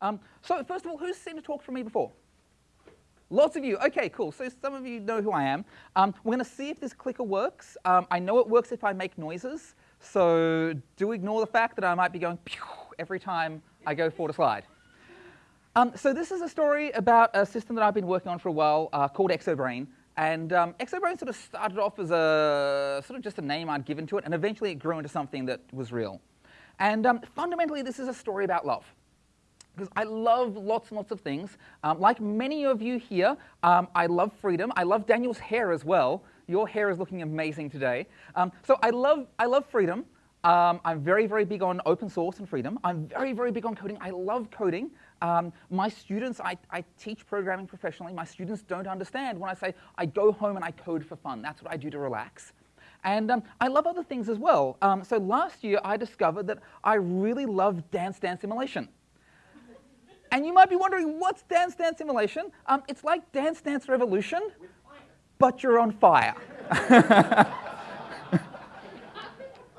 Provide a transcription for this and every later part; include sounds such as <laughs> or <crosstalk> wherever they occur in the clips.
Um, so first of all, who's seen a talk from me before? Lots of you. Okay, cool. So some of you know who I am. Um, we're going to see if this clicker works. Um, I know it works if I make noises. So do ignore the fact that I might be going every time I go forward a slide. Um, so this is a story about a system that I've been working on for a while uh, called Exobrain. And um, Exobrain sort of started off as a sort of just a name I'd given to it, and eventually it grew into something that was real. And um, fundamentally, this is a story about love. Because I love lots and lots of things. Um, like many of you here, um, I love freedom. I love Daniel's hair as well. Your hair is looking amazing today. Um, so I love, I love freedom. Um, I'm very, very big on open source and freedom. I'm very, very big on coding. I love coding. Um, my students, I, I, teach programming professionally. My students don't understand when I say I go home and I code for fun. That's what I do to relax. And um, I love other things as well. Um, so last year, I discovered that I really love Dance Dance Immolation. And you might be wondering, what's Dance Dance Immolation? Um, it's like Dance Dance Revolution, but you're on fire. <laughs>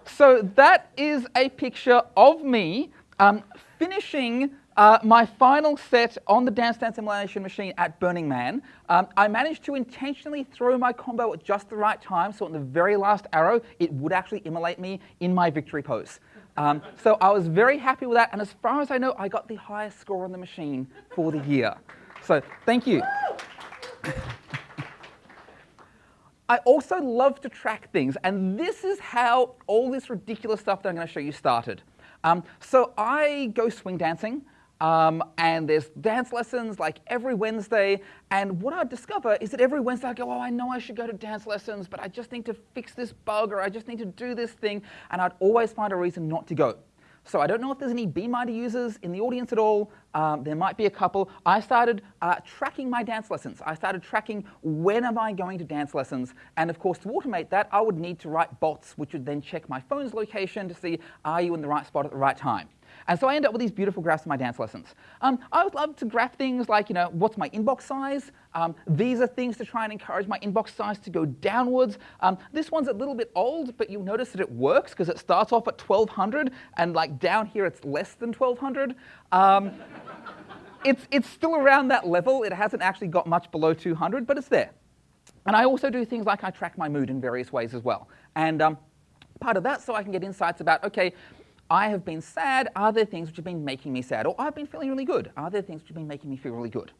so that is a picture of me um, finishing uh, my final set on the Dance Dance Immolation machine at Burning Man, um, I managed to intentionally throw my combo at just the right time, so on the very last arrow, it would actually immolate me in my victory pose. Um, so I was very happy with that, and as far as I know, I got the highest score on the machine for the year. So thank you. <laughs> I also love to track things, and this is how all this ridiculous stuff that I'm going to show you started. Um, so I go swing dancing. Um, and there's dance lessons like every Wednesday. And what I discover is that every Wednesday I go, oh, I know I should go to dance lessons, but I just need to fix this bug or I just need to do this thing. And I'd always find a reason not to go. So I don't know if there's any Beeminder users in the audience at all. Um, there might be a couple. I started uh, tracking my dance lessons. I started tracking when am I going to dance lessons. And of course, to automate that, I would need to write bots, which would then check my phone's location to see, are you in the right spot at the right time? And so I end up with these beautiful graphs in my dance lessons. Um, I would love to graph things like, you know, what's my inbox size? Um, these are things to try and encourage my inbox size to go downwards. Um, this one's a little bit old, but you'll notice that it works because it starts off at 1200 and like down here it's less than 1200. Um, <laughs> it's, it's still around that level. It hasn't actually got much below 200, but it's there. And I also do things like I track my mood in various ways as well. And um, part of that so I can get insights about, okay, I have been sad. Are there things which have been making me sad? Or I've been feeling really good. Are there things which have been making me feel really good?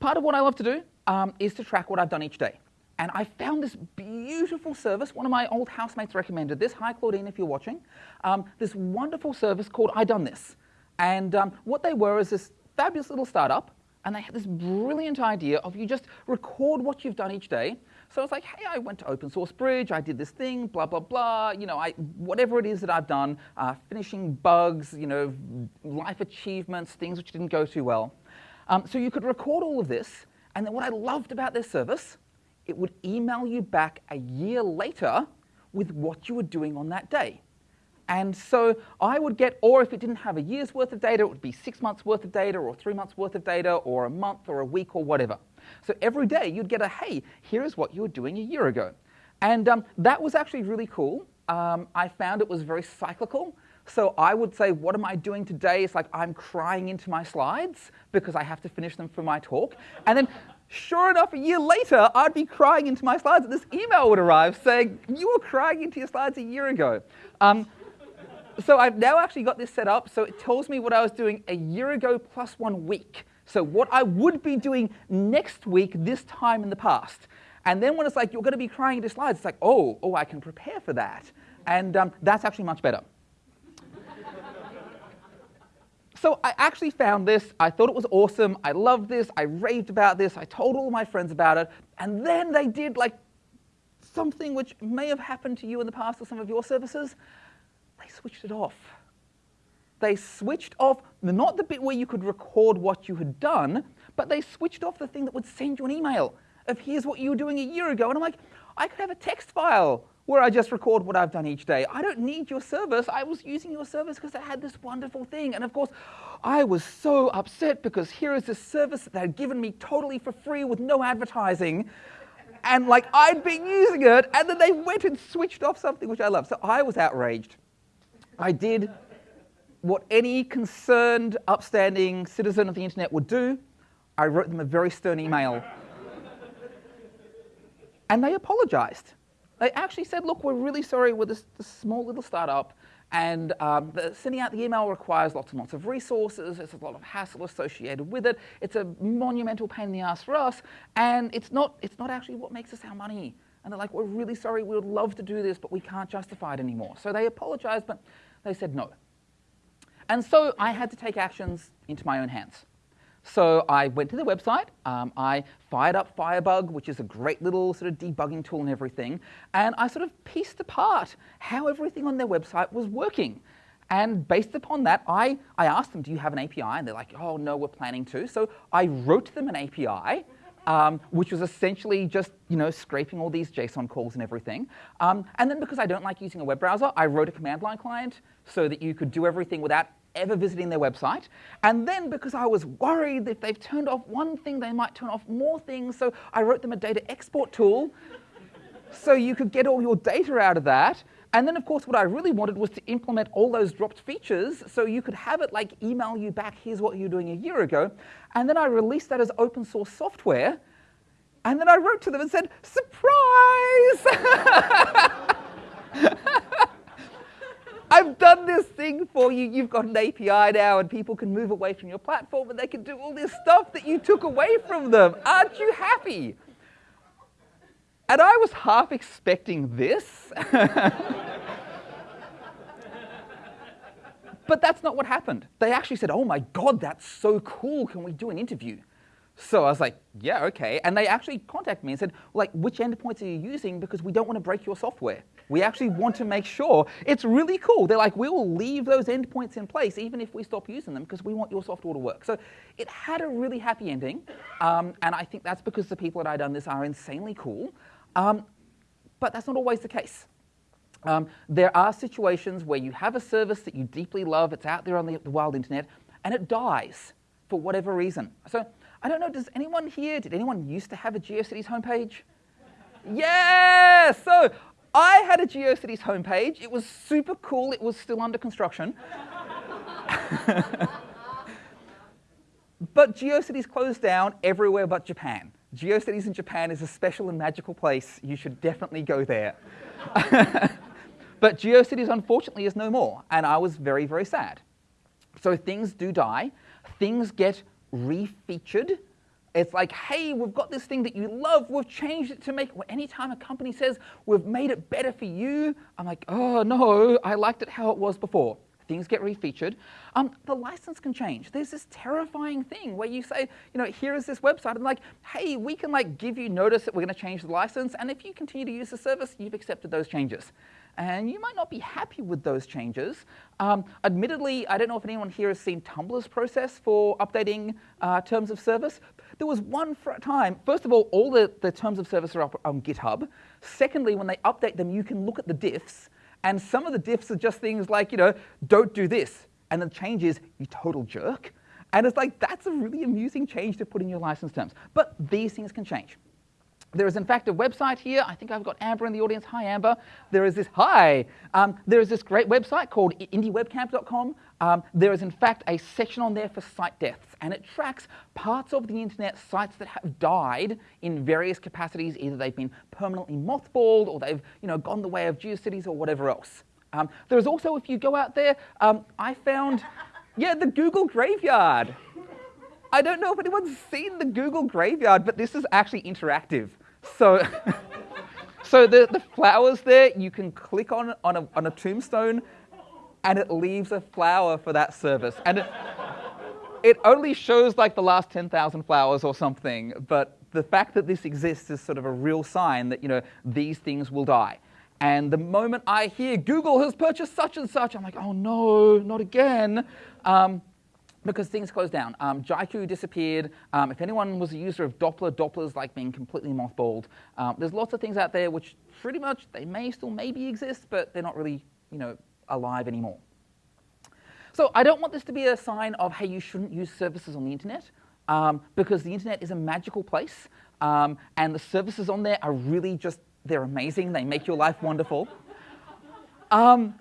Part of what I love to do um, is to track what I've done each day. And I found this beautiful service. One of my old housemates recommended this. Hi, Claudine, if you're watching. Um, this wonderful service called I Done This. And um, what they were is this fabulous little startup. And they had this brilliant idea of you just record what you've done each day so it's like, hey, I went to Open Source Bridge, I did this thing, blah, blah, blah, you know, I, whatever it is that I've done, uh, finishing bugs, you know, life achievements, things which didn't go too well. Um, so you could record all of this, and then what I loved about this service, it would email you back a year later with what you were doing on that day. And so I would get, or if it didn't have a year's worth of data, it would be six months worth of data, or three months worth of data, or a month, or a week, or whatever. So every day you'd get a, hey, here's what you were doing a year ago. And um, that was actually really cool. Um, I found it was very cyclical. So I would say, what am I doing today? It's like I'm crying into my slides because I have to finish them for my talk. And then sure enough, a year later, I'd be crying into my slides this email would arrive saying, you were crying into your slides a year ago. Um, so I've now actually got this set up so it tells me what I was doing a year ago plus one week. So what I would be doing next week, this time in the past. And then when it's like, you're going to be crying into slides, it's like, oh, oh, I can prepare for that. And um, that's actually much better. <laughs> so I actually found this. I thought it was awesome. I loved this. I raved about this. I told all my friends about it. And then they did like something which may have happened to you in the past or some of your services. They switched it off they switched off not the bit where you could record what you had done, but they switched off the thing that would send you an email of here's what you were doing a year ago. And I'm like, I could have a text file where I just record what I've done each day. I don't need your service. I was using your service because I had this wonderful thing. And of course, I was so upset because here is this service that they had given me totally for free with no advertising. And like I'd been using it, and then they went and switched off something which I love. So I was outraged. I did what any concerned, upstanding citizen of the internet would do, I wrote them a very stern email. and they apologized. They actually said, look, we're really sorry, we're this, this small little startup, and um, the, sending out the email requires lots and lots of resources. There's a lot of hassle associated with it. It's a monumental pain in the ass for us, and it's not, it's not actually what makes us our money. And they're like, we're really sorry, we would love to do this, but we can't justify it anymore. So they apologized, but they said no. And so I had to take actions into my own hands. So I went to the website, um, I fired up Firebug, which is a great little sort of debugging tool and everything, and I sort of pieced apart how everything on their website was working. And based upon that, I, I asked them, do you have an API? And they're like, oh, no, we're planning to. So I wrote them an API, um, which was essentially just you know, scraping all these JSON calls and everything. Um, and then because I don't like using a web browser, I wrote a command line client so that you could do everything without ever visiting their website. And then because I was worried that if they've turned off one thing, they might turn off more things, so I wrote them a data export tool <laughs> so you could get all your data out of that. And then, of course, what I really wanted was to implement all those dropped features so you could have it like email you back, here's what you were doing a year ago. And then I released that as open source software. And then I wrote to them and said, surprise! <laughs> I've done this thing for you. You've got an API now, and people can move away from your platform and they can do all this stuff that you took away from them. Aren't you happy? And I was half expecting this. <laughs> but that's not what happened. They actually said, Oh my God, that's so cool. Can we do an interview? So I was like, yeah, okay. And they actually contacted me and said, like, which endpoints are you using? Because we don't want to break your software. We actually want to make sure it's really cool. They're like, we will leave those endpoints in place even if we stop using them because we want your software to work. So it had a really happy ending. Um, and I think that's because the people that I've done this are insanely cool. Um, but that's not always the case. Um, there are situations where you have a service that you deeply love, it's out there on the, the wild internet, and it dies for whatever reason. So I don't know, does anyone here, did anyone used to have a GeoCities homepage? yes! So I had a GeoCities homepage. It was super cool. It was still under construction. but GeoCities closed down everywhere but Japan. GeoCities in Japan is a special and magical place. You should definitely go there. <laughs> but GeoCities, unfortunately, is no more, and I was very, very sad. So things do die. Things get refeatured it's like, hey, we've got this thing that you love, we've changed it to make, it. well, anytime a company says we've made it better for you, I'm like, oh no, I liked it how it was before. Things get refeatured. Um, the license can change. There's this terrifying thing where you say, you know, here is this website, and like, hey, we can like give you notice that we're going to change the license, and if you continue to use the service, you've accepted those changes and you might not be happy with those changes. Um, admittedly, I don't know if anyone here has seen Tumblr's process for updating uh, terms of service. There was one time, first of all, all the, the terms of service are up on GitHub. Secondly, when they update them, you can look at the diffs, and some of the diffs are just things like, you know, don't do this, and the change is, you total jerk. And it's like, that's a really amusing change to put in your license terms. But these things can change. There is, in fact, a website here. I think I've got Amber in the audience. Hi, Amber. There is this, hi. Um, there is this great website called indiewebcamp.com. Um, there is, in fact, a section on there for site deaths, and it tracks parts of the internet sites that have died in various capacities. Either they've been permanently mothballed, or they've you know, gone the way of GeoCities, or whatever else. Um, there is also, if you go out there, um, I found, <laughs> yeah, the Google Graveyard. I don't know if anyone's seen the Google Graveyard, but this is actually interactive. So, <laughs> so the, the flowers there, you can click on, on, a, on a tombstone and it leaves a flower for that service. And it, it only shows like the last 10,000 flowers or something, but the fact that this exists is sort of a real sign that, you know, these things will die. And the moment I hear Google has purchased such and such, I'm like, oh no, not again. Um, because things closed down. Um, Jaiku disappeared. Um, if anyone was a user of Dopplr, Dopplr's like being completely mothballed. Um, there's lots of things out there which pretty much they may still maybe exist, but they're not really you know alive anymore. So I don't want this to be a sign of hey you shouldn't use services on the internet um, because the internet is a magical place um, and the services on there are really just they're amazing. They make your life wonderful. <laughs> Um,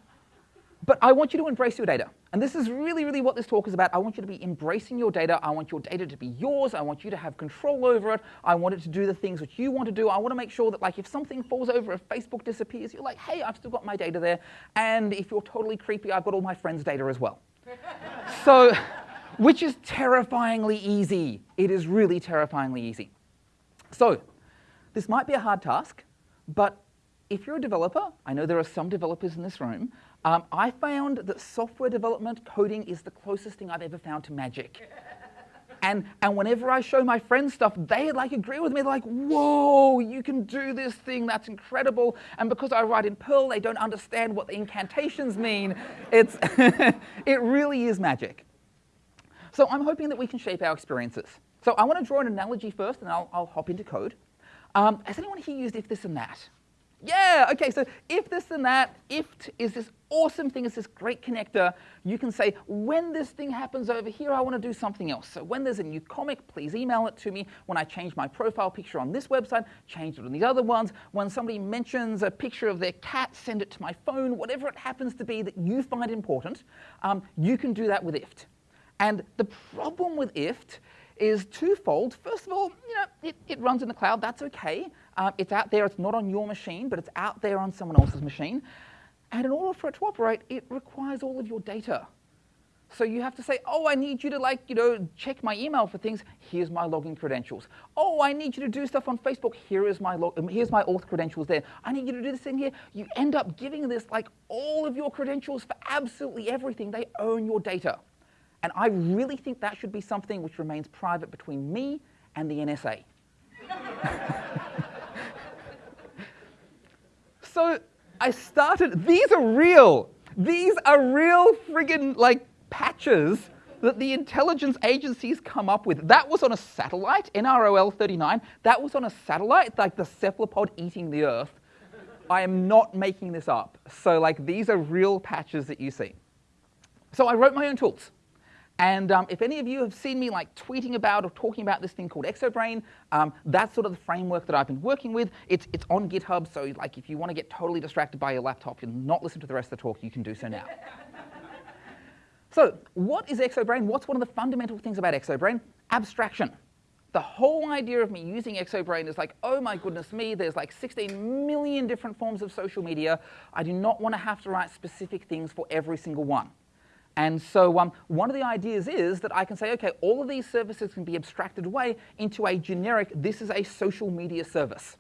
but I want you to embrace your data. And this is really, really what this talk is about. I want you to be embracing your data. I want your data to be yours. I want you to have control over it. I want it to do the things that you want to do. I want to make sure that, like, if something falls over, if Facebook disappears, you're like, hey, I've still got my data there. And if you're totally creepy, I've got all my friends' data as well. <laughs> so, which is terrifyingly easy. It is really terrifyingly easy. So, this might be a hard task, but if you're a developer, I know there are some developers in this room, um, I found that software development coding is the closest thing I've ever found to magic. And, and whenever I show my friends stuff, they like agree with me. They're like, whoa, you can do this thing, that's incredible. And because I write in Perl, they don't understand what the incantations mean. It's <laughs> it really is magic. So I'm hoping that we can shape our experiences. So I want to draw an analogy first, and I'll, I'll hop into code. Um, has anyone here used if this and that? Yeah, okay, so if this and that, if is this awesome thing, is this great connector, you can say, when this thing happens over here, I want to do something else. So when there's a new comic, please email it to me. When I change my profile picture on this website, change it on these other ones. When somebody mentions a picture of their cat, send it to my phone, whatever it happens to be that you find important, um, you can do that with IFT. And the problem with IFT is twofold. First of all, you know, it, it runs in the cloud, that's okay. Um, it's out there, it's not on your machine, but it's out there on someone else's machine. And in order for it to operate, it requires all of your data. So you have to say, oh, I need you to like, you know, check my email for things. Here's my login credentials. Oh, I need you to do stuff on Facebook. Here is my log- um, here's my auth credentials there. I need you to do this thing here. You end up giving this like all of your credentials for absolutely everything. They own your data. And I really think that should be something which remains private between me and the NSA. <laughs> so I started, these are real. These are real friggin' like patches that the intelligence agencies come up with. That was on a satellite, NROL 39. That was on a satellite, like the cephalopod eating the Earth. I am not making this up. So, like, these are real patches that you see. So, I wrote my own tools. And um, if any of you have seen me like tweeting about or talking about this thing called Exobrain, um, that's sort of the framework that I've been working with. It's, it's on GitHub, so like if you want to get totally distracted by your laptop and not listen to the rest of the talk, you can do so now. <laughs> so what is Exobrain? What's one of the fundamental things about Exobrain? Abstraction. The whole idea of me using Exobrain is like, oh my goodness me, there's like 16 million different forms of social media. I do not want to have to write specific things for every single one. And so um, one of the ideas is that I can say, okay, all of these services can be abstracted away into a generic, this is a social media service.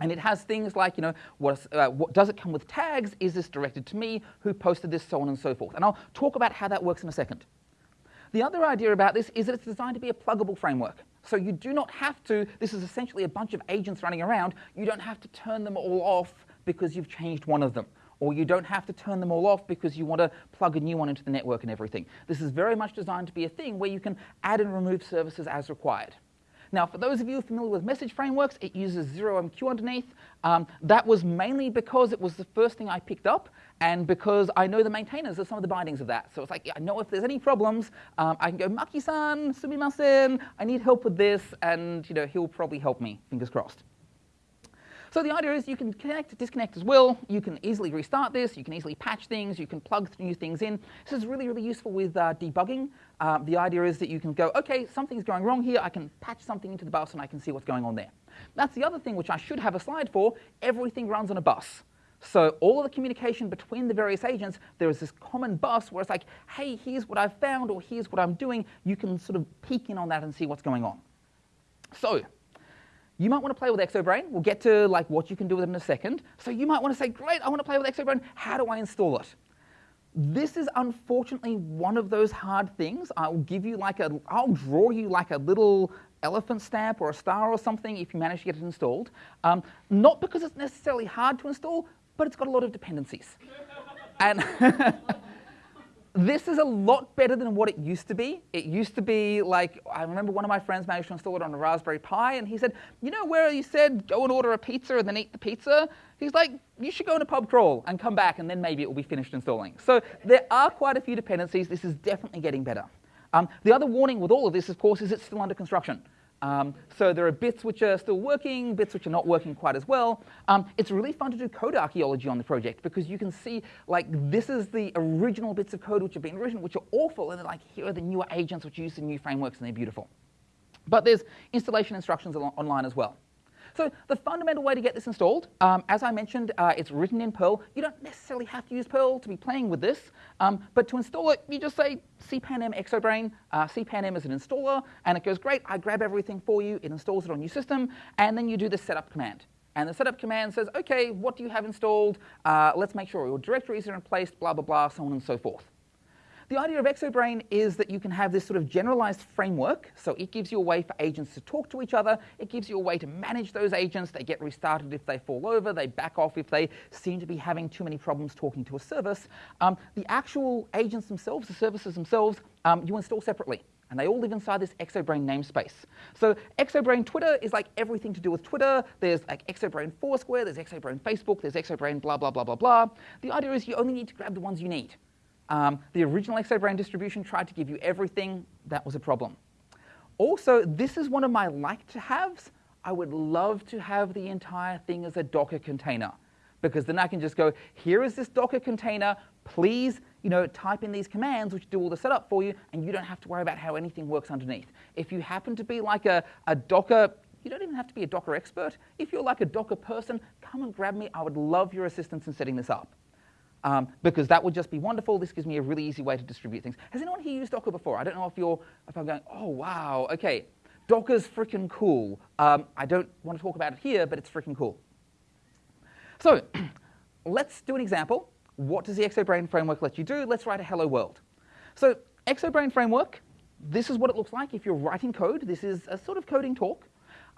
And it has things like, you know, what, uh, what, does it come with tags? Is this directed to me? Who posted this? So on and so forth. And I'll talk about how that works in a second. The other idea about this is that it's designed to be a pluggable framework. So you do not have to, this is essentially a bunch of agents running around, you don't have to turn them all off because you've changed one of them or you don't have to turn them all off because you want to plug a new one into the network and everything. This is very much designed to be a thing where you can add and remove services as required. Now, for those of you familiar with message frameworks, it uses 0MQ underneath. Um, that was mainly because it was the first thing I picked up and because I know the maintainers of some of the bindings of that. So it's like, yeah, I know if there's any problems, um, I can go, Maki-san, sumimasen, I need help with this, and you know, he'll probably help me, fingers crossed. So the idea is you can connect, disconnect as well. You can easily restart this. You can easily patch things. You can plug new things in. This is really, really useful with uh, debugging. Uh, the idea is that you can go, OK, something's going wrong here. I can patch something into the bus, and I can see what's going on there. That's the other thing which I should have a slide for. Everything runs on a bus. So all of the communication between the various agents, there is this common bus where it's like, hey, here's what I've found, or here's what I'm doing. You can sort of peek in on that and see what's going on. So you might want to play with Exobrain. We'll get to like what you can do with it in a second. So you might want to say, great, I want to play with Exobrain. How do I install it? This is unfortunately one of those hard things. I'll give you like a, I'll draw you like a little elephant stamp or a star or something if you manage to get it installed. Um, not because it's necessarily hard to install, but it's got a lot of dependencies. and <laughs> this is a lot better than what it used to be. It used to be like, I remember one of my friends managed to install it on a Raspberry Pi, and he said, You know where you said go and order a pizza and then eat the pizza? He's like, You should go in a pub crawl and come back, and then maybe it will be finished installing. So there are quite a few dependencies. This is definitely getting better. Um, the other warning with all of this, of course, is it's still under construction. Um, so there are bits which are still working, bits which are not working quite as well. Um, it's really fun to do code archaeology on the project because you can see like this is the original bits of code which have been written, which are awful, and like here are the newer agents which use the new frameworks and they're beautiful. But there's installation instructions online as well. So the fundamental way to get this installed, um, as I mentioned, uh, it's written in Perl. You don't necessarily have to use Perl to be playing with this, um, but to install it, you just say cpanm exobrain. Uh, cpanm is an installer, and it goes, great, I grab everything for you, it installs it on your system, and then you do the setup command. And the setup command says, okay, what do you have installed? Uh, let's make sure your directories are in place, blah, blah, blah, so on and so forth. The idea of Exobrain is that you can have this sort of generalized framework. So it gives you a way for agents to talk to each other. It gives you a way to manage those agents. They get restarted if they fall over. They back off if they seem to be having too many problems talking to a service. Um, the actual agents themselves, the services themselves, um, you install separately. And they all live inside this Exobrain namespace. So Exobrain Twitter is like everything to do with Twitter. There's like Exobrain Foursquare, there's Exobrain Facebook, there's Exobrain blah, blah, blah, blah, blah. The idea is you only need to grab the ones you need. Um, the original Exobrain distribution tried to give you everything. That was a problem. Also, this is one of my like-to-haves. I would love to have the entire thing as a Docker container because then I can just go, here is this Docker container. Please, you know, type in these commands which do all the setup for you, and you don't have to worry about how anything works underneath. If you happen to be like a, a Docker you don't even have to be a Docker expert. If you're like a Docker person, come and grab me. I would love your assistance in setting this up um, because that would just be wonderful. This gives me a really easy way to distribute things. Has anyone here used Docker before? I don't know if you're, if I'm going, oh wow, okay, Docker's freaking cool. Um, I don't want to talk about it here, but it's freaking cool. So <clears throat> let's do an example. What does the Exobrain framework let you do? Let's write a hello world. So Exobrain framework, this is what it looks like if you're writing code. This is a sort of coding talk.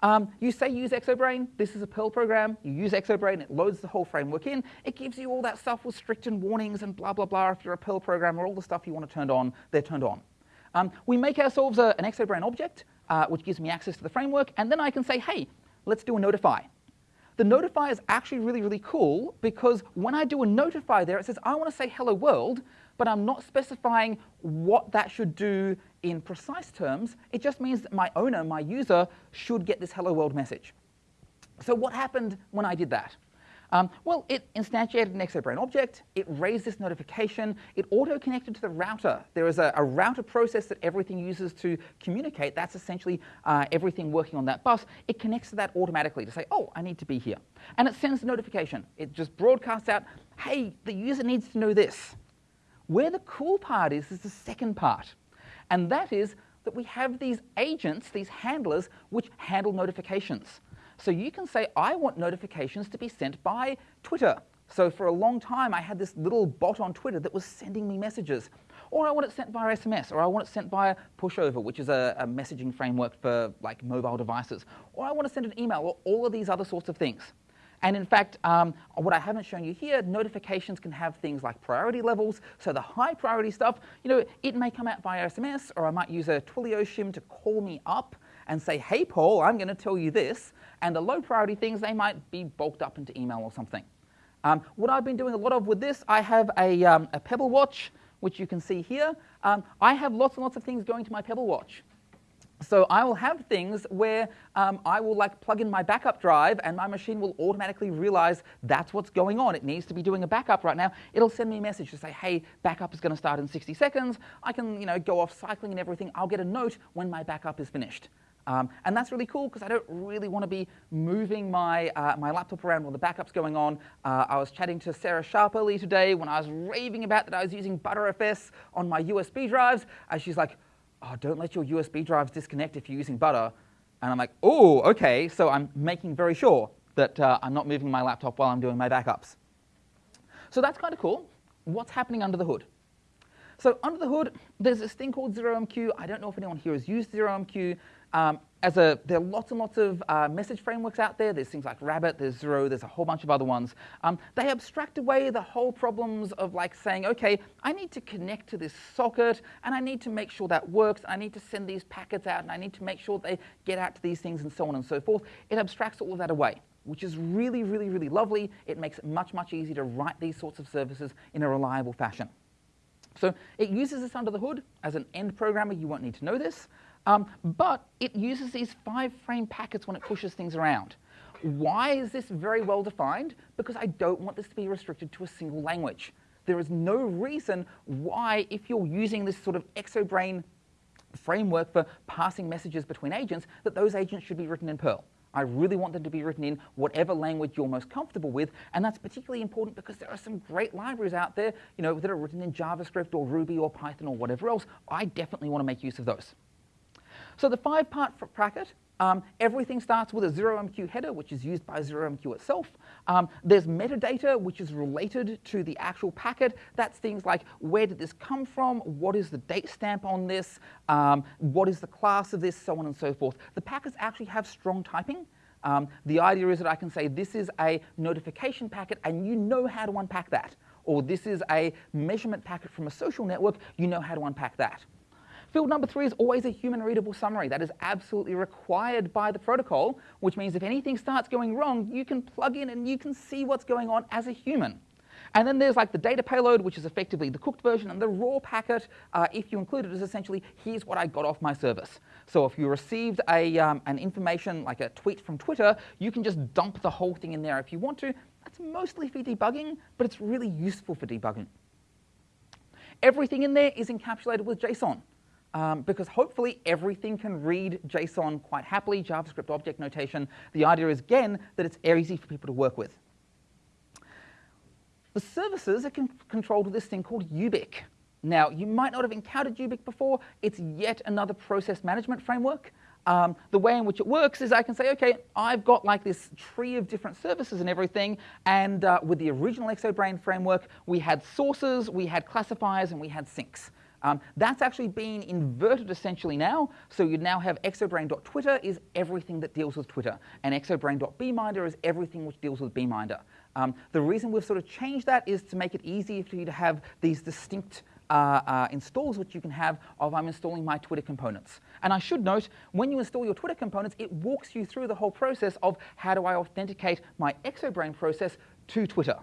Um, you say use Exobrain, this is a Perl program, you use Exobrain, it loads the whole framework in, it gives you all that stuff with strict and warnings and blah, blah, blah. If you're a Perl programmer, all the stuff you want to turn on, they're turned on. Um, we make ourselves a, an Exobrain object, uh, which gives me access to the framework, and then I can say, hey, let's do a notify. The notify is actually really, really cool because when I do a notify there, it says, I want to say hello world, but I'm not specifying what that should do in precise terms. It just means that my owner, my user, should get this hello world message. So what happened when I did that? Um, well, it instantiated an Exobrain object, it raised this notification, it auto-connected to the router. There is a, a, router process that everything uses to communicate. That's essentially uh, everything working on that bus. It connects to that automatically to say, oh, I need to be here. And it sends a notification. It just broadcasts out, hey, the user needs to know this. Where the cool part is, is the second part. And that is that we have these agents, these handlers, which handle notifications. So you can say, I want notifications to be sent by Twitter. So for a long time, I had this little bot on Twitter that was sending me messages. Or I want it sent via SMS, or I want it sent via Pushover, which is a, a messaging framework for like mobile devices. Or I want to send an email, or all of these other sorts of things. And in fact, um, what I haven't shown you here, notifications can have things like priority levels. So the high priority stuff, you know, it may come out via SMS, or I might use a Twilio shim to call me up and say, hey, Paul, I'm going to tell you this. And the low priority things, they might be bulked up into email or something. Um, what I've been doing a lot of with this, I have a, um, a Pebble Watch, which you can see here. Um, I have lots and lots of things going to my Pebble Watch. So I will have things where um, I will like plug in my backup drive and my machine will automatically realize that's what's going on. It needs to be doing a backup right now. It'll send me a message to say, hey, backup is going to start in 60 seconds. I can you know, go off cycling and everything. I'll get a note when my backup is finished. Um, and that's really cool because I don't really want to be moving my, uh, my laptop around while the backup's going on. Uh, I was chatting to Sarah Sharp earlier today when I was raving about that I was using Btrfs on my USB drives. And she's like, oh, don't let your USB drives disconnect if you're using Butter. And I'm like, oh, okay. So I'm making very sure that uh, I'm not moving my laptop while I'm doing my backups. So that's kind of cool. What's happening under the hood? So under the hood, there's this thing called ZeroMQ. I don't know if anyone here has used ZeroMQ. Um, as a, there are lots and lots of uh, message frameworks out there. There's things like Rabbit, there's Zero, there's a whole bunch of other ones. Um, they abstract away the whole problems of like saying, okay, I need to connect to this socket, and I need to make sure that works. I need to send these packets out, and I need to make sure they get out to these things, and so on and so forth. It abstracts all of that away which is really, really, really lovely. It makes it much, much easier to write these sorts of services in a reliable fashion. So it uses this under the hood. As an end programmer, you won't need to know this. Um, but it uses these five frame packets when it pushes things around. Why is this very well defined? Because I don't want this to be restricted to a single language. There is no reason why, if you're using this sort of exobrain framework for passing messages between agents, that those agents should be written in Perl. I really want them to be written in whatever language you're most comfortable with, and that's particularly important because there are some great libraries out there, you know, that are written in JavaScript or Ruby or Python or whatever else. I definitely want to make use of those. So the five-part bracket um, everything starts with a 0MQ header, which is used by 0MQ itself. Um, there's metadata, which is related to the actual packet. That's things like where did this come from, what is the date stamp on this, um, what is the class of this, so on and so forth. The packets actually have strong typing. Um, the idea is that I can say this is a notification packet and you know how to unpack that. Or this is a measurement packet from a social network, you know how to unpack that. Field number three is always a human readable summary. That is absolutely required by the protocol, which means if anything starts going wrong, you can plug in and you can see what's going on as a human. And then there's like the data payload, which is effectively the cooked version, and the raw packet, uh, if you include it, is essentially, here's what I got off my service. So if you received a, um, an information like a tweet from Twitter, you can just dump the whole thing in there if you want to. That's mostly for debugging, but it's really useful for debugging. Everything in there is encapsulated with JSON um, because hopefully everything can read JSON quite happily, JavaScript object notation. The idea is, again, that it's easy for people to work with. The services are con controlled with this thing called Ubic. Now, you might not have encountered Ubic before. It's yet another process management framework. Um, the way in which it works is I can say, okay, I've got like this tree of different services and everything, and uh, with the original Exobrain framework, we had sources, we had classifiers, and we had sinks. Um, that's actually been inverted essentially now. So you now have exobrain.twitter is everything that deals with Twitter, and exobrain.beeminder is everything which deals with Beeminder. Um, the reason we've sort of changed that is to make it easy for you to have these distinct uh, uh, installs which you can have of I'm installing my Twitter components. And I should note, when you install your Twitter components, it walks you through the whole process of how do I authenticate my Exobrain process to Twitter.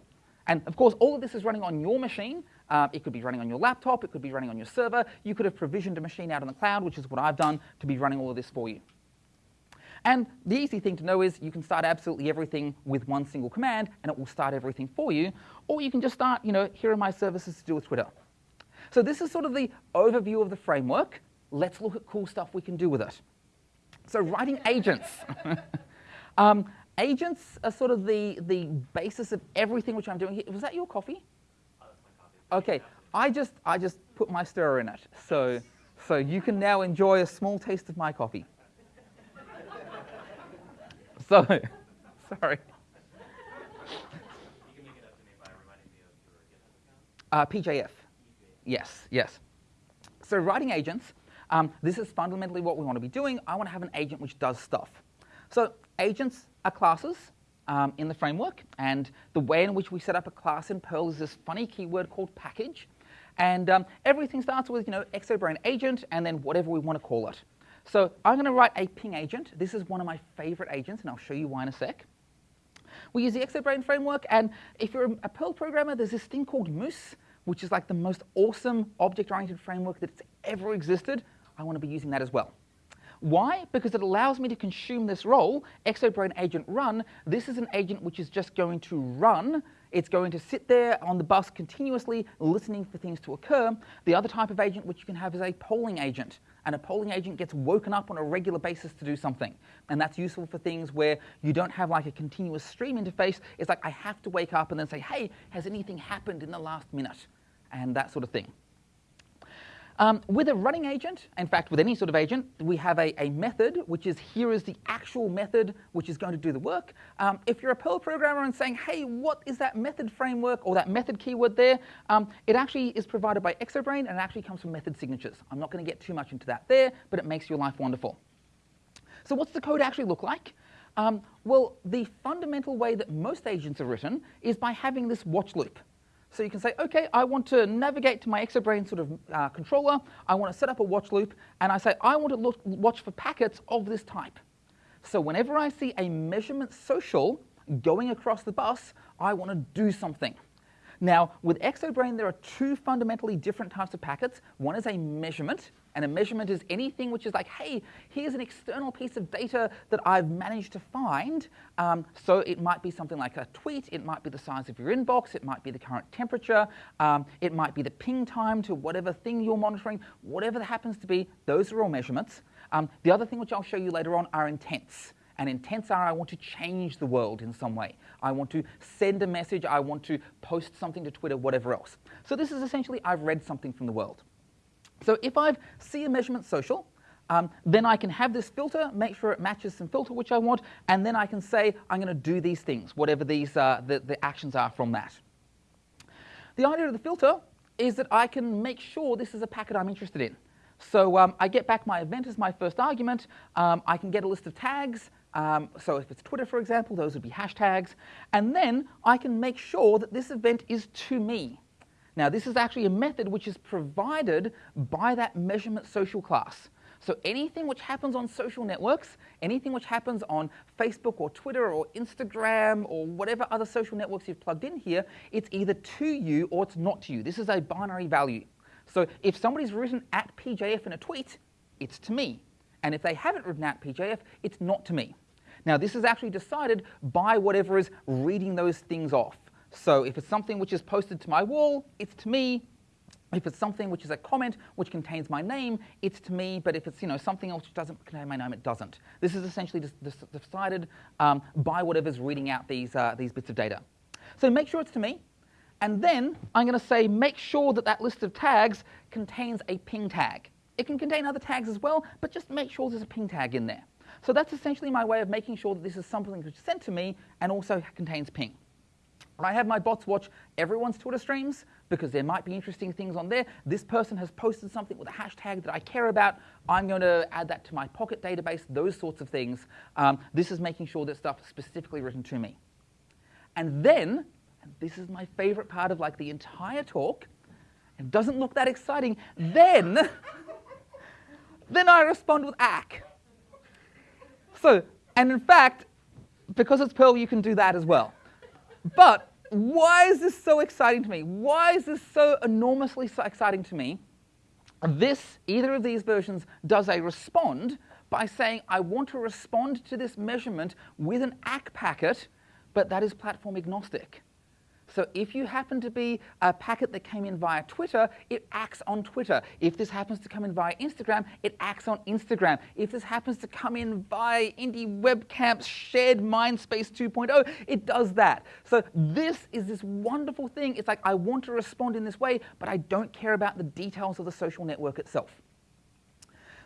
And of course, all of this is running on your machine, uh, it could be running on your laptop, it could be running on your server. You could have provisioned a machine out in the cloud, which is what I've done to be running all of this for you. And the easy thing to know is you can start absolutely everything with one single command, and it will start everything for you. Or you can just start, you know, here are my services to do with Twitter. So this is sort of the overview of the framework. Let's look at cool stuff we can do with it. So writing agents. <laughs> um, agents are sort of the, the basis of everything which I'm doing here. Was that your coffee? Okay, I just, I just put my stirrer in it. So, so you can now enjoy a small taste of my coffee. so, <laughs> sorry. Uh, PJF. Yes, yes. So writing agents, um, this is fundamentally what we want to be doing. I want to have an agent which does stuff. So agents are classes um, in the framework. And the way in which we set up a class in Perl is this funny keyword called package. And um, everything starts with, you know, exobrain agent and then whatever we want to call it. So I'm going to write a ping agent. This is one of my favorite agents, and I'll show you why in a sec. We use the exobrain framework, and if you're a Perl programmer, there's this thing called Moose, which is like the most awesome object-oriented framework that's ever existed. I want to be using that as well. Why? Because it allows me to consume this role, exobrain agent run. This is an agent which is just going to run. It's going to sit there on the bus continuously listening for things to occur. The other type of agent which you can have is a polling agent. And a polling agent gets woken up on a regular basis to do something. And that's useful for things where you don't have like a continuous stream interface. It's like I have to wake up and then say, hey, has anything happened in the last minute? And that sort of thing. Um, with a running agent, in fact, with any sort of agent, we have a, a, method, which is here is the actual method which is going to do the work. Um, if you're a Perl programmer and saying, hey, what is that method framework or that method keyword there, um, it actually is provided by Exobrain and it actually comes from method signatures. I'm not going to get too much into that there, but it makes your life wonderful. So what's the code actually look like? Um, well, the fundamental way that most agents are written is by having this watch loop. So you can say, okay, I want to navigate to my Exobrain sort of uh, controller. I want to set up a watch loop. And I say, I want to look, watch for packets of this type. So whenever I see a measurement social going across the bus, I want to do something. Now, with Exobrain, there are two fundamentally different types of packets. One is a measurement, and a measurement is anything which is like, hey, here's an external piece of data that I've managed to find. Um, so it might be something like a tweet, it might be the size of your inbox, it might be the current temperature, um, it might be the ping time to whatever thing you're monitoring, whatever that happens to be, those are all measurements. Um, the other thing which I'll show you later on are intents. And intents are I want to change the world in some way. I want to send a message, I want to post something to Twitter, whatever else. So this is essentially I've read something from the world. So if I see a measurement social, um, then I can have this filter, make sure it matches some filter which I want, and then I can say I'm going to do these things, whatever these uh, the, the actions are from that. The idea of the filter is that I can make sure this is a packet I'm interested in. So um, I get back my event as my first argument. Um, I can get a list of tags. Um, so if it's Twitter, for example, those would be hashtags. And then I can make sure that this event is to me. Now, this is actually a method which is provided by that measurement social class. So anything which happens on social networks, anything which happens on Facebook or Twitter or Instagram or whatever other social networks you've plugged in here, it's either to you or it's not to you. This is a binary value. So if somebody's written at PJF in a tweet, it's to me. And if they haven't written out PJF, it's not to me. Now, this is actually decided by whatever is reading those things off. So if it's something which is posted to my wall, it's to me. If it's something which is a comment which contains my name, it's to me. But if it's you know something else which doesn't contain my name, it doesn't. This is essentially decided um, by whatever's reading out these, uh, these bits of data. So make sure it's to me. And then I'm going to say make sure that that list of tags contains a ping tag. It can contain other tags as well, but just make sure there's a ping tag in there. So that's essentially my way of making sure that this is something which is sent to me and also contains ping. I have my bots watch everyone's Twitter streams because there might be interesting things on there. This person has posted something with a hashtag that I care about. I'm going to add that to my Pocket database, those sorts of things. Um, this is making sure that stuff is specifically written to me. And then and this is my favorite part of like the entire talk, it doesn't look that exciting, then, <laughs> then I respond with ACK. So, and in fact, because it's Perl, you can do that as well. But why is this so exciting to me? Why is this so enormously so exciting to me? This, either of these versions, does a respond by saying, I want to respond to this measurement with an ACK packet, but that is platform agnostic. So if you happen to be a packet that came in via Twitter, it acts on Twitter. If this happens to come in via Instagram, it acts on Instagram. If this happens to come in via Indie Webcamp's shared Mindspace 2.0, it does that. So this is this wonderful thing. It's like I want to respond in this way, but I don't care about the details of the social network itself.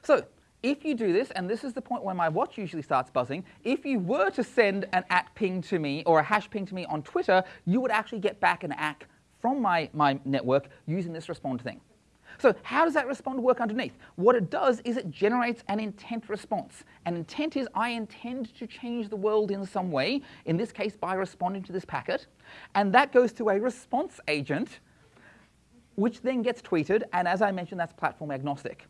So if you do this, and this is the point where my watch usually starts buzzing, if you were to send an at ping to me or a hash ping to me on Twitter, you would actually get back an ACK from my, my network using this respond thing. So how does that respond work underneath? What it does is it generates an intent response. An intent is I intend to change the world in some way, in this case by responding to this packet, and that goes to a response agent, which then gets tweeted, and as I mentioned, that's platform agnostic.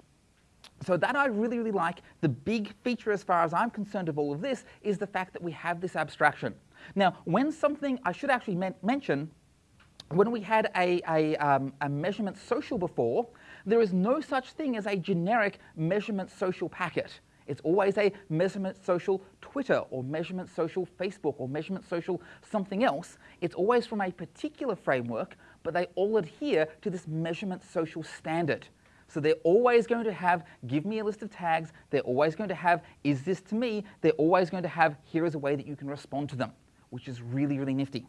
So that I really, really like. The big feature as far as I'm concerned of all of this is the fact that we have this abstraction. Now, when something, I should actually men mention, when we had a, a, um, a, measurement social before, there is no such thing as a generic measurement social packet. It's always a measurement social Twitter or measurement social Facebook or measurement social something else. It's always from a particular framework, but they all adhere to this measurement social standard. So they're always going to have, give me a list of tags. They're always going to have, is this to me? They're always going to have, here is a way that you can respond to them, which is really, really nifty.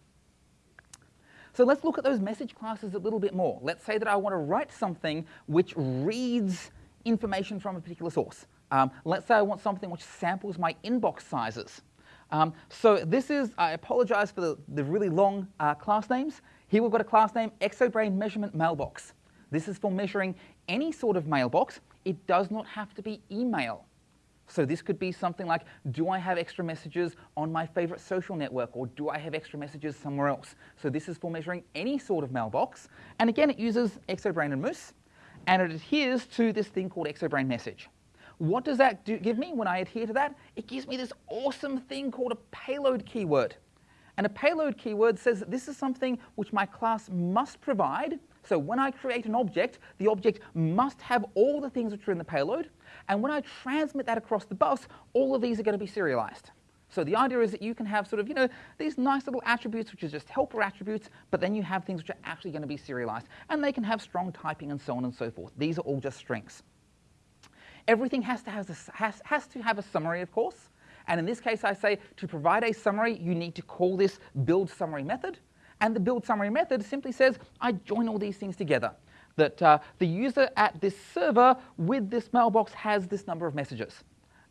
So let's look at those message classes a little bit more. Let's say that I want to write something which reads information from a particular source. Um, let's say I want something which samples my inbox sizes. Um, so this is, I apologize for the, the really long uh, class names. Here we've got a class name, Exobrain Measurement Mailbox. This is for measuring any sort of mailbox. It does not have to be email. So this could be something like, do I have extra messages on my favorite social network or do I have extra messages somewhere else? So this is for measuring any sort of mailbox. And again, it uses Exobrain and Moose and it adheres to this thing called Exobrain message. What does that do, give me when I adhere to that? It gives me this awesome thing called a payload keyword. And a payload keyword says that this is something which my class must provide. So when I create an object, the object must have all the things which are in the payload. And when I transmit that across the bus, all of these are going to be serialized. So the idea is that you can have sort of, you know, these nice little attributes which are just helper attributes, but then you have things which are actually going to be serialized. And they can have strong typing and so on and so forth. These are all just strings. Everything has to have has, has to have a summary, of course. And in this case, I say to provide a summary, you need to call this build summary method. And the build summary method simply says, I join all these things together. That uh, the user at this server with this mailbox has this number of messages.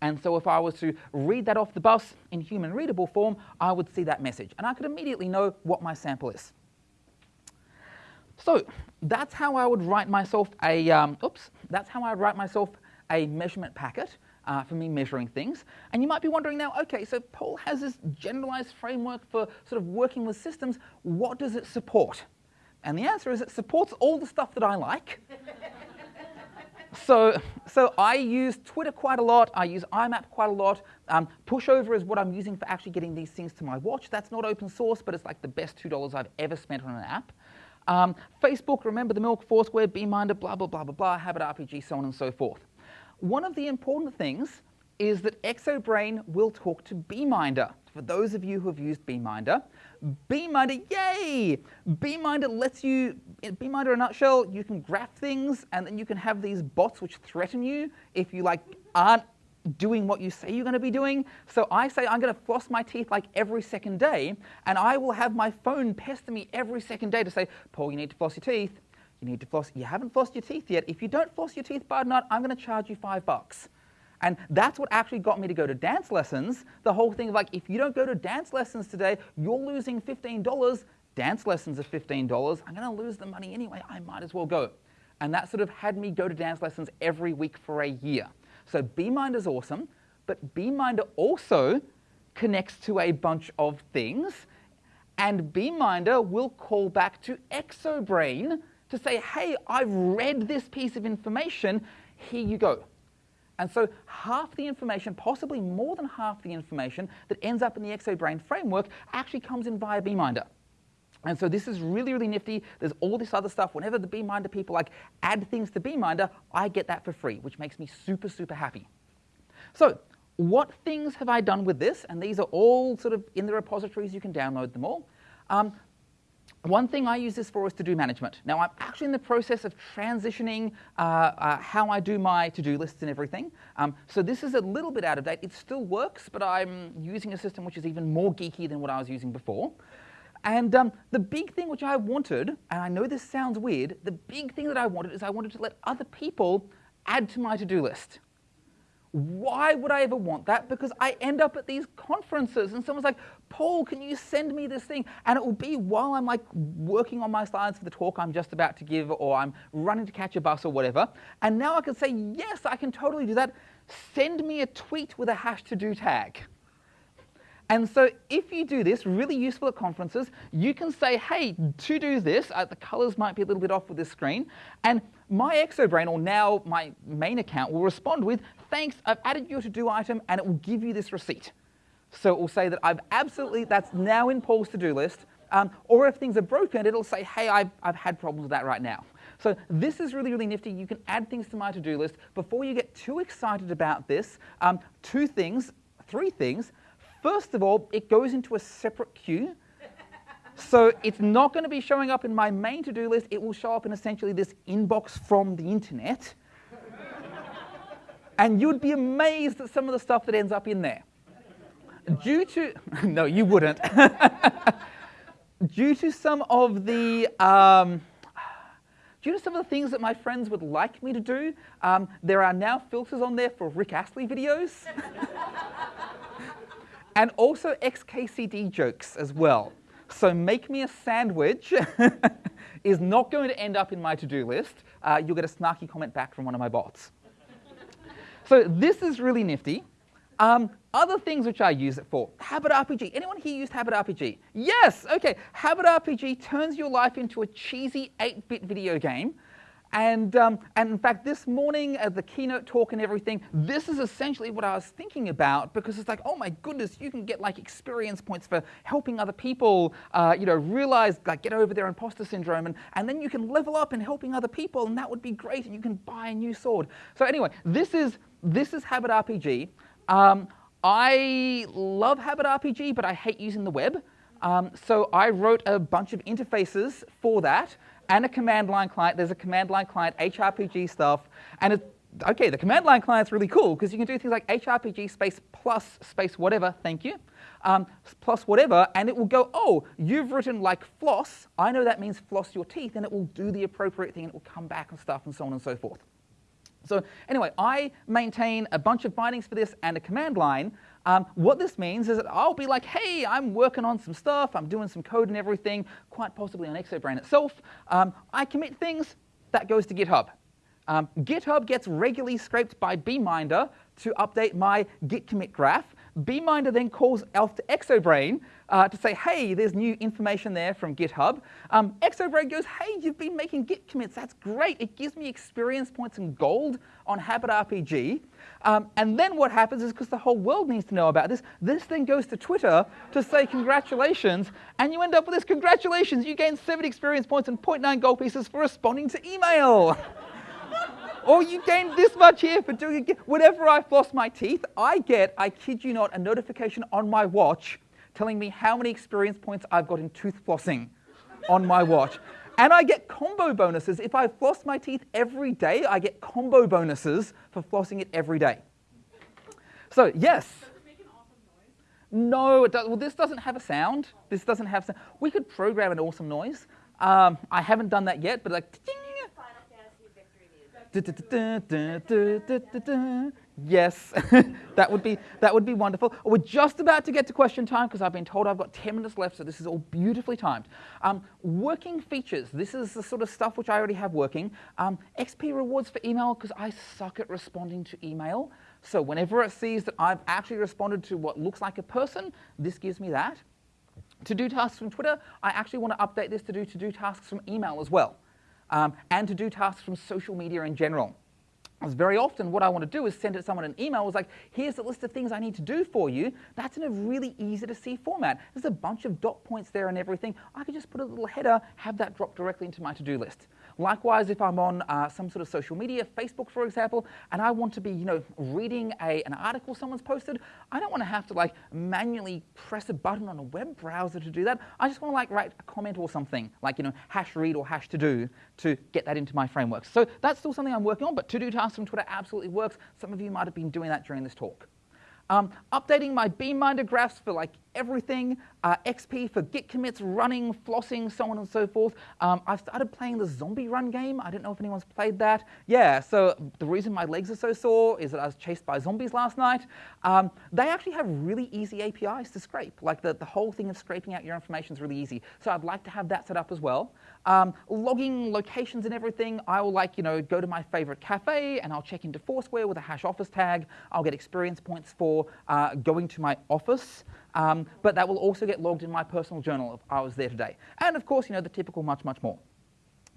And so if I was to read that off the bus in human readable form, I would see that message. And I could immediately know what my sample is. So that's how I would write myself a, um, oops, that's how I write myself a measurement packet uh, for me measuring things. And you might be wondering now, okay, so Paul has this generalized framework for sort of working with systems. What does it support? And the answer is it supports all the stuff that I like. so, so I use Twitter quite a lot. I use IMAP quite a lot. Um, pushover is what I'm using for actually getting these things to my watch. That's not open source, but it's like the best $2 I've ever spent on an app. Um, Facebook, remember the Milk, Foursquare, Beeminder, blah, blah, blah, blah, blah, Habit RPG, so on and so forth. One of the important things is that Exobrain will talk to Beeminder. For those of you who have used Beeminder, Beeminder, yay! Beeminder lets you, in Beeminder in a nutshell, you can graph things and then you can have these bots which threaten you if you like aren't doing what you say you're going to be doing. So I say I'm going to floss my teeth like every second day, and I will have my phone pester me every second day to say, Paul, you need to floss your teeth. You need to floss. You haven't flossed your teeth yet. If you don't floss your teeth by tonight, I'm going to charge you five bucks. And that's what actually got me to go to dance lessons. The whole thing of like, if you don't go to dance lessons today, you're losing $15. Dance lessons are $15. I'm going to lose the money anyway. I might as well go. And that sort of had me go to dance lessons every week for a year. So Beeminder is awesome, but Beeminder also connects to a bunch of things. And Beeminder will call back to Exobrain to say, hey, I've read this piece of information, here you go. And so half the information, possibly more than half the information that ends up in the Exobrain framework actually comes in via Beeminder. And so this is really, really nifty. There's all this other stuff. Whenever the Beeminder people like add things to Beeminder, I get that for free, which makes me super, super happy. So what things have I done with this? And these are all sort of in the repositories. You can download them all. Um, one thing I use this for is to-do management. Now, I'm actually in the process of transitioning uh, uh, how I do my to-do lists and everything. Um, so this is a little bit out of date. It still works, but I'm using a system which is even more geeky than what I was using before. And um, the big thing which I wanted, and I know this sounds weird, the big thing that I wanted is I wanted to let other people add to my to-do list. Why would I ever want that? Because I end up at these conferences and someone's like, Paul, can you send me this thing? And it will be while I'm like working on my slides for the talk I'm just about to give or I'm running to catch a bus or whatever. And now I can say, yes, I can totally do that. Send me a tweet with a hash to do tag. And so if you do this, really useful at conferences, you can say, hey, to do this, uh, the colors might be a little bit off with this screen, and my Exobrain, or now my main account, will respond with, thanks, I've added your to-do item, and it will give you this receipt. So it will say that I've absolutely, that's now in Paul's to-do list, um, or if things are broken, it'll say, hey, I've, I've had problems with that right now. So this is really, really nifty. You can add things to my to-do list. Before you get too excited about this, um, two things, three things. First of all, it goes into a separate queue. So it's not going to be showing up in my main to-do list. It will show up in essentially this inbox from the internet. and you'd be amazed at some of the stuff that ends up in there. Due to, <laughs> no, you wouldn't. <laughs> Due to some of the, um, due to some of the things that my friends would like me to do, um, there are now filters on there for Rick Astley videos. <laughs> and also XKCD jokes as well. So make me a sandwich is not going to end up in my to-do list. Uh, you'll get a snarky comment back from one of my bots. so this is really nifty. Um, other things which I use it for, Habit RPG. Anyone here used Habit RPG? Yes, okay. Habit RPG turns your life into a cheesy 8-bit video game and, um, and in fact, this morning at the keynote talk and everything, this is essentially what I was thinking about because it's like, oh my goodness, you can get like experience points for helping other people, uh, you know, realize, like get over their imposter syndrome, and, and then you can level up in helping other people, and that would be great, and you can buy a new sword. So anyway, this is, this is Habit RPG. Um, I love Habit RPG, but I hate using the web. Um, so I wrote a bunch of interfaces for that and a command line client. There's a command line client, HRPG stuff, and it's okay, the command line client's really cool because you can do things like HRPG space plus space whatever, thank you, um, plus whatever, and it will go, oh, you've written like floss, I know that means floss your teeth, and it will do the appropriate thing, and it will come back and stuff, and so on and so forth. So anyway, I maintain a bunch of bindings for this and a command line, um, what this means is that I'll be like, hey, I'm working on some stuff, I'm doing some code and everything, quite possibly on Exobrain itself. Um, I commit things, that goes to GitHub. Um, GitHub gets regularly scraped by Beeminder to update my git commit graph. Beeminder then calls Elf to Exobrain uh, to say, hey, there's new information there from GitHub. Um, Exobrain goes, hey, you've been making git commits. That's great. It gives me experience points and gold on Habit RPG. Um, and then what happens is because the whole world needs to know about this, this thing goes to Twitter to say congratulations, and you end up with this congratulations, you gain seven experience points and 0.9 gold pieces for responding to email. <laughs> or you gain this much here for doing it. Whenever I floss my teeth, I get, I kid you not, a notification on my watch telling me how many experience points I've got in tooth flossing on my watch. And I get combo bonuses. If I floss my teeth every day, I get combo bonuses for flossing it every day. So, yes. No, it does, well, this doesn't have a sound. This doesn't have sound. We could program an awesome noise. Um, I haven't done that yet, but like, Yes, <laughs> that would be that would be wonderful. We're just about to get to question time because I've been told I've got 10 minutes left, so this is all beautifully timed. Um, working features. This is the sort of stuff which I already have working. Um, XP rewards for email because I suck at responding to email. So whenever it sees that I've actually responded to what looks like a person, this gives me that. To do tasks from Twitter, I actually want to update this to do to do tasks from email as well, um, and to do tasks from social media in general very often what I want to do is send it someone an email. It's like, here's the list of things I need to do for you. That's in a really easy to see format. There's a bunch of dot points there and everything. I could just put a little header, have that drop directly into my to-do list. Likewise, if I'm on uh, some sort of social media, Facebook for example, and I want to be, you know, reading a, an article someone's posted, I don't want to have to like manually press a button on a web browser to do that. I just want to like write a comment or something, like, you know, hash read or hash to do to get that into my framework. So that's still something I'm working on, but to-do tasks from Twitter absolutely works. Some of you might have been doing that during this talk. Um, updating my Beeminder graphs for like everything, uh, XP for git commits, running, flossing, so on and so forth. Um, I've started playing the zombie run game. I don't know if anyone's played that. Yeah, so the reason my legs are so sore is that I was chased by zombies last night. Um, they actually have really easy APIs to scrape. Like the, the whole thing of scraping out your information is really easy. So I'd like to have that set up as well. Um, logging locations and everything, I will like, you know, go to my favorite cafe and I'll check into Foursquare with a hash office tag. I'll get experience points for uh, going to my office. Um, but that will also get logged in my personal journal if I was there today. And of course, you know, the typical much, much more.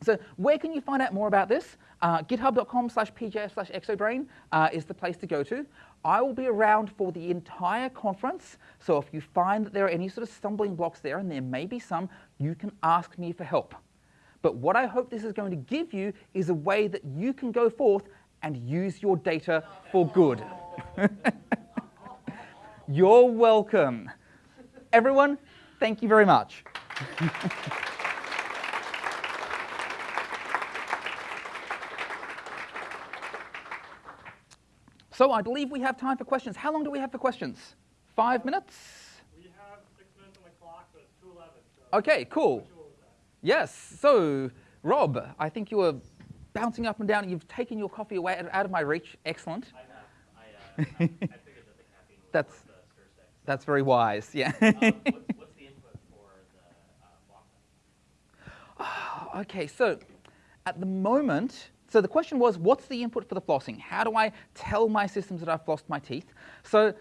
So where can you find out more about this? Uh, github.com slash pjf slash exobrain uh, is the place to go to. I will be around for the entire conference, so if you find that there are any sort of stumbling blocks there, and there may be some, you can ask me for help. But what I hope this is going to give you is a way that you can go forth and use your data for good. <laughs> You're welcome. Everyone, thank you very much. <laughs> so I believe we have time for questions. How long do we have for questions? Five minutes? We have six minutes on the clock, so it's 2.11. So okay, cool. Yes, so Rob, I think you were bouncing up and down. You've taken your coffee away out of my reach. Excellent. I have. I, uh, <laughs> I, I figured that the caffeine That's that's very wise, yeah. um, what's, what's, the input for the uh, <sighs> okay, so at the moment, so the question was, what's the input for the flossing? How do I tell my systems that I've flossed my teeth? So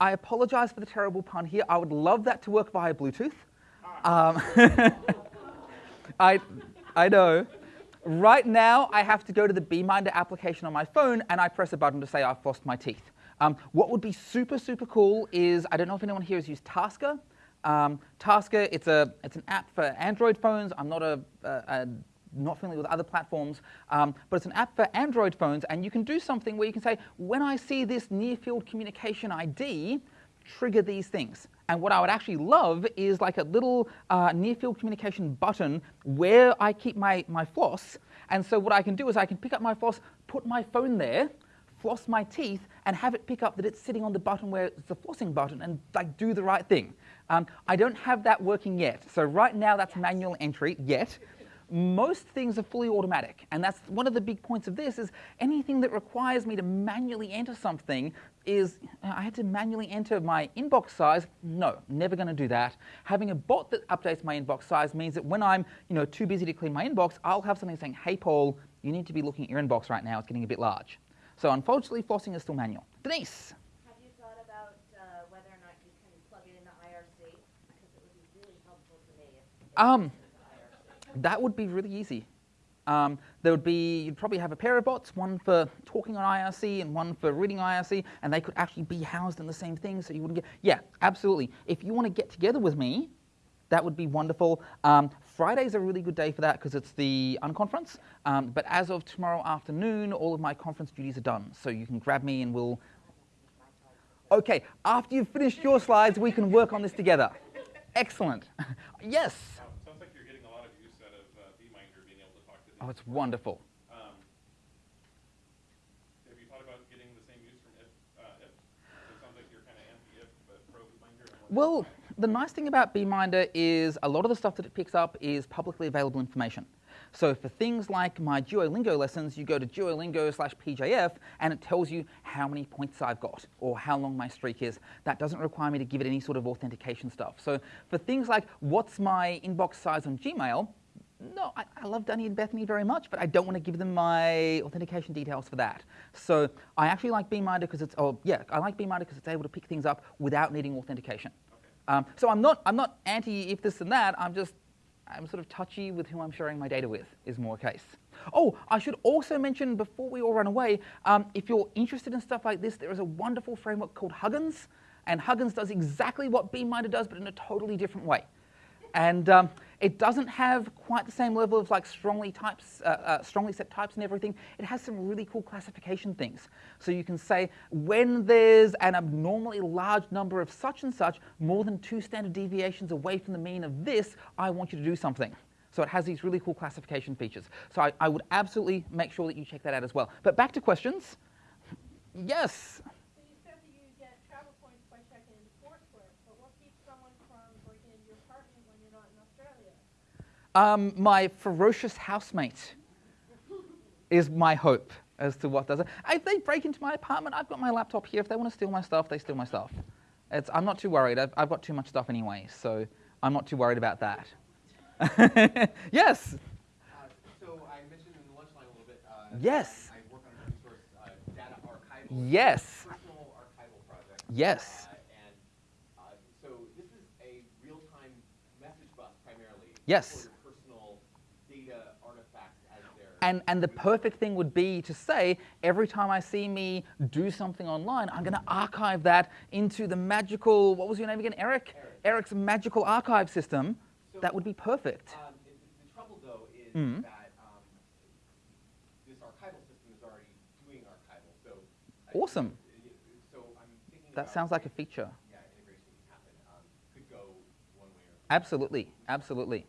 I apologize for the terrible pun here. I would love that to work via Bluetooth. Um, <laughs> I, I know. Right now, I have to go to the Beeminder application on my phone and I press a button to say I've flossed my teeth. Um, what would be super, super cool is, I don't know if anyone here has used Tasker. Um, Tasker, it's, a, it's an app for Android phones. I'm not, a, a, a not familiar with other platforms, um, but it's an app for Android phones, and you can do something where you can say, when I see this near-field communication ID, trigger these things. And what I would actually love is like a little uh, near-field communication button where I keep my, my floss. And so what I can do is I can pick up my floss, put my phone there, floss my teeth, and have it pick up that it's sitting on the button where it's the flossing button and like do the right thing. Um, I don't have that working yet. So right now that's manual entry yet most things are fully automatic. And that's one of the big points of this is anything that requires me to manually enter something is, I had to manually enter my inbox size. No, never going to do that. Having a bot that updates my inbox size means that when I'm you know, too busy to clean my inbox, I'll have something saying, hey, Paul, you need to be looking at your inbox right now. It's getting a bit large. So unfortunately, flossing is still manual. Denise. Have you thought about whether or not you can plug it into IRC? Because it would be really helpful to me. If um, that would be really easy. Um, there would be, you'd probably have a pair of bots, one for talking on IRC and one for reading IRC, and they could actually be housed in the same thing so you wouldn't get, yeah, absolutely. If you want to get together with me, that would be wonderful. Um, Friday's a really good day for that because it's the unconference. Um, but as of tomorrow afternoon, all of my conference duties are done. So you can grab me and we'll. Okay, after you've finished your slides, we can work on this together. Excellent. <laughs> yes. Oh, it's wonderful. Um, have you thought about getting the same use from if? Uh, if? It sounds like you're kind of anti-if, but pro Beeminder. Well, the nice thing about Beeminder is a lot of the stuff that it picks up is publicly available information. So for things like my Duolingo lessons, you go to Duolingo slash PJF and it tells you how many points I've got or how long my streak is. That doesn't require me to give it any sort of authentication stuff. So for things like what's my inbox size on Gmail, no, I, I, love Danny and Bethany very much, but I don't want to give them my authentication details for that. So I actually like Beeminder because it's, oh yeah, I like Beeminder because it's able to pick things up without needing authentication. Okay. Um, so I'm not, I'm not anti if this and that, I'm just, I'm sort of touchy with who I'm sharing my data with, is more case. Oh, I should also mention before we all run away, um, if you're interested in stuff like this, there is a wonderful framework called Huginn, and Huginn does exactly what Beeminder does, but in a totally different way. And um, it doesn't have quite the same level of like strongly types, uh, uh, strongly set types and everything. It has some really cool classification things. So you can say when there's an abnormally large number of such and such, more than two standard deviations away from the mean of this, I want you to do something. So it has these really cool classification features. So I, I would absolutely make sure that you check that out as well. But back to questions. Yes. Um, my ferocious housemate is my hope as to what does it. If they break into my apartment, I've got my laptop here. If they want to steal my stuff, they steal my stuff. It's, I'm not too worried. I've, I've, got too much stuff anyway, so I'm not too worried about that. <laughs> yes? Uh, so I mentioned in the lunch line a little bit. Uh, yes. I work on open source uh, data archival. Yes. Personal archival project. Yes. Uh, and uh, so this is a real-time message bus primarily. Yes. And, and the perfect thing would be to say, every time I see me do something online, I'm going to archive that into the magical, what was your name again, Eric? Eric. Eric's magical archive system. So, that would be perfect. Um, the, the, trouble, though, is mm. that um, this archival system is already doing archival. So awesome. I, so I'm thinking that sounds like a feature. Yeah, integration. Um, could go one way or Absolutely, absolutely.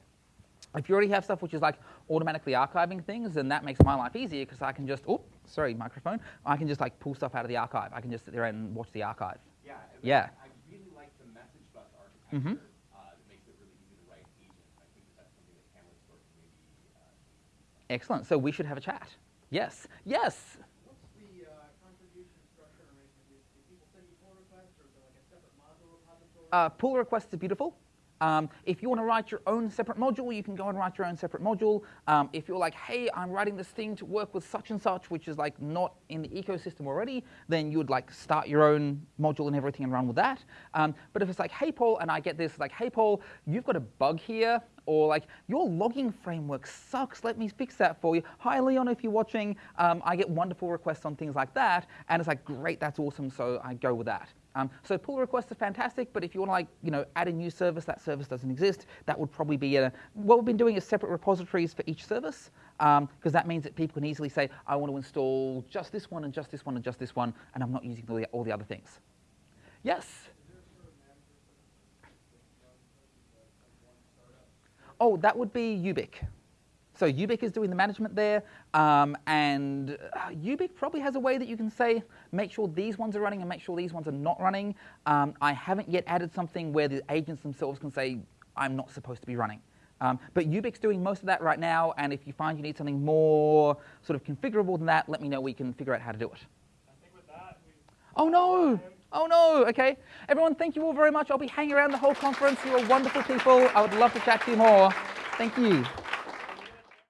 If you already have stuff which is like automatically archiving things, and that makes my life easier because I can just, oh, sorry, microphone. I can just like pull stuff out of the archive. I can just sit there and watch the archive. Yeah. Yeah. I really like the message bus architecture. Mm-hmm. Uh, that makes it really easy to write agents. I think that that's something that Camlistore maybe. Uh, Excellent. So we should have a chat. Yes. Yes. What's the uh, contribution structure arrangement? Do people send you pull requests, or is there like a separate module repository? Uh, pull requests are beautiful. Um, if you want to write your own separate module, you can go and write your own separate module. Um, if you're like, hey, I'm writing this thing to work with such and such, which is like not in the ecosystem already, then you would like start your own module and everything and run with that. Um, but if it's like, hey, Paul, and I get this, like, hey, Paul, you've got a bug here. or like your logging framework sucks. Let me fix that for you. Hi, Leon, if you're watching, um, I get wonderful requests on things like that, and it's like great, that's awesome. So I go with that. Um, so pull requests are fantastic, but if you want to like, you know, add a new service, that service doesn't exist, that would probably be a, what we've been doing is separate repositories for each service, because um, that means that people can easily say, I want to install just this one and just this one and just this one, and I'm not using all the, all the other things. Yes? Oh, that would be Ubic. So Ubic is doing the management there, um, and uh, Ubic probably has a way that you can say, make sure these ones are running and make sure these ones are not running. Um, I haven't yet added something where the agents themselves can say, I'm not supposed to be running. Um, but Ubic's doing most of that right now, and if you find you need something more sort of configurable than that, let me know. We can figure out how to do it. Oh no! Oh no! Okay, everyone, thank you all very much. I'll be hanging around the whole conference. You are wonderful people. I would love to chat to you more. Thank you.